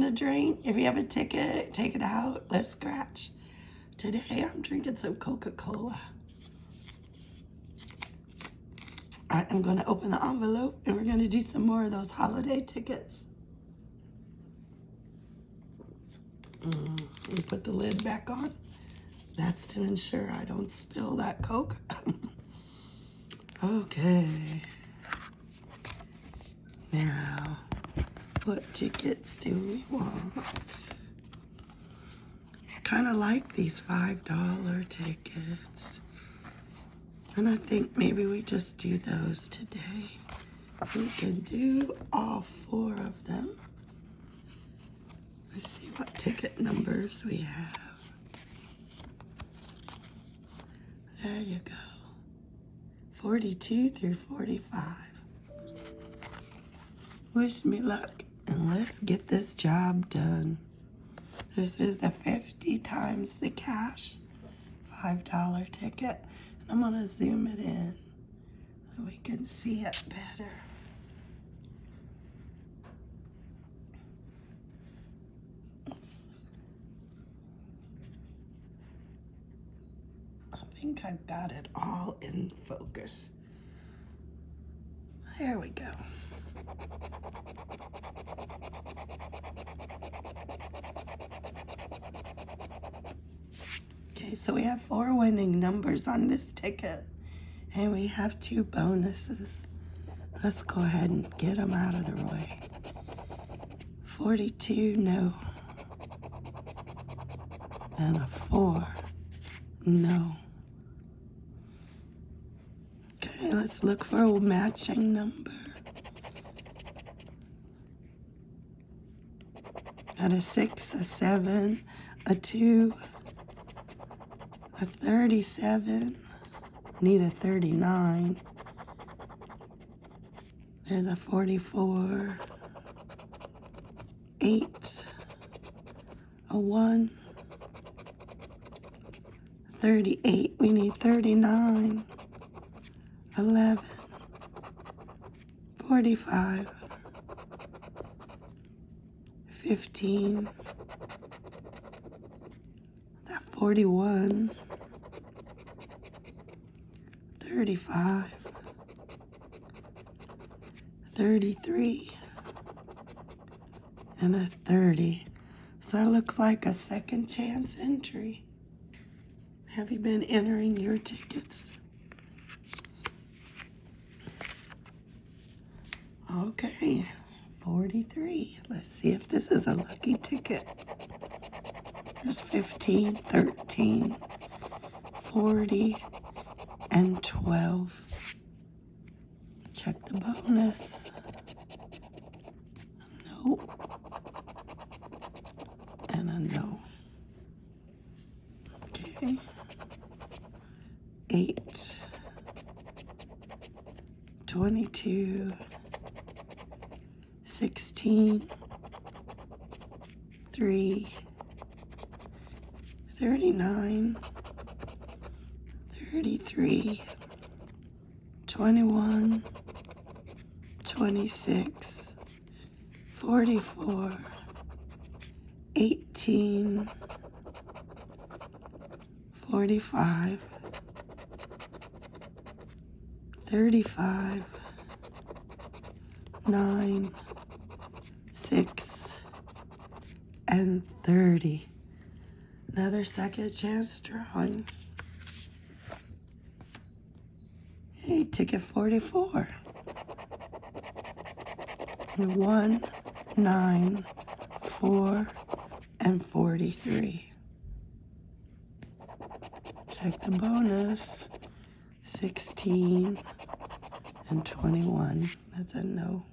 to drink? If you have a ticket, take it out. Let's scratch. Today I'm drinking some Coca-Cola. I am going to open the envelope and we're going to do some more of those holiday tickets. Mm, and put the lid back on. That's to ensure I don't spill that Coke. okay. Now, what tickets do we want? Kind of like these $5 tickets. And I think maybe we just do those today. We can do all four of them. Let's see what ticket numbers we have. There you go. 42 through 45. Wish me luck let's get this job done. This is the 50 times the cash $5 ticket. And I'm gonna zoom it in so we can see it better. I think I've got it all in focus. There we go. So we have four winning numbers on this ticket. And we have two bonuses. Let's go ahead and get them out of the way. 42, no. And a 4, no. Okay, let's look for a matching number. Got a 6, a 7, a 2, a 37, need a 39, there's a 44, 8, a 1, 38, we need 39, 11, 45, 15, that 41, 35, 33, and a 30. So that looks like a second chance entry. Have you been entering your tickets? Okay, 43. Let's see if this is a lucky ticket. There's 15, 13, 40, and 12. Check the bonus. No. And a no. Okay. 8, 22, 16, 3, 39, 33, 21, 26, 44, 18, 45, 35, 9, 6, and 30. Another second chance drawing. Hey, ticket 44. 1, 9, 4, and 43. Check the bonus. 16 and 21. That's a no.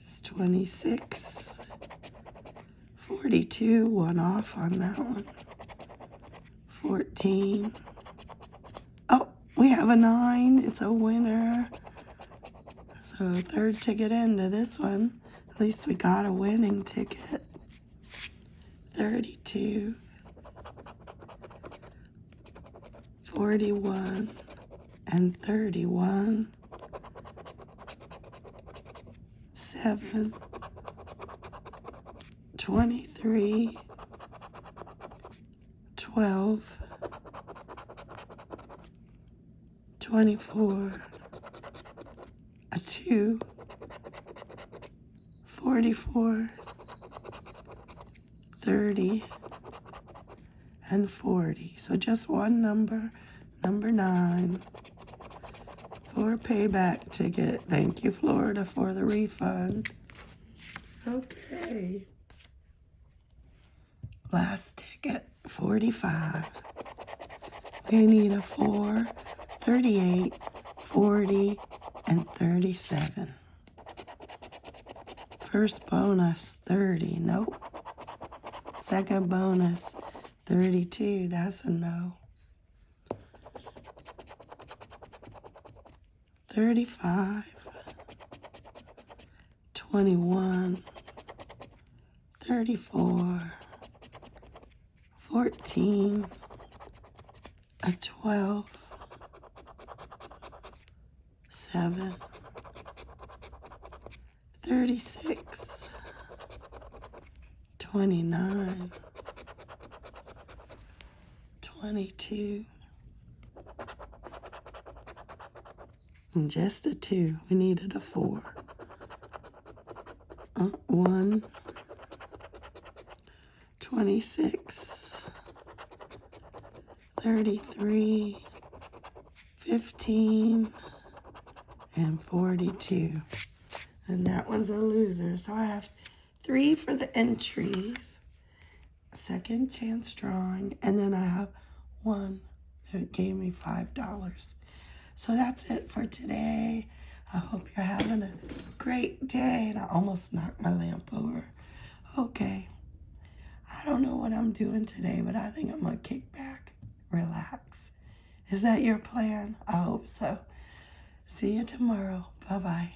It's 26. 42, one off on that one. 14. Oh, we have a nine. It's a winner. So third ticket into this one. At least we got a winning ticket. 32. 41 and 31. seven, twenty-three, twelve, twenty-four, a two, forty-four, thirty, and forty. So just one number, number nine for a payback ticket. Thank you, Florida, for the refund. Okay. Last ticket, 45. We need a 4, 38, 40, and 37. First bonus, 30. Nope. Second bonus, 32. That's a no. 35, 21, 34, 14, a 12, 7, 36, 29, 22, and just a two. We needed a four. Uh, one, 26, 33, 15, and 42. And that one's a loser. So I have three for the entries, second chance drawing, and then I have one that gave me $5. So that's it for today. I hope you're having a great day. And I almost knocked my lamp over. Okay. I don't know what I'm doing today, but I think I'm going to kick back, relax. Is that your plan? I hope so. See you tomorrow. Bye bye.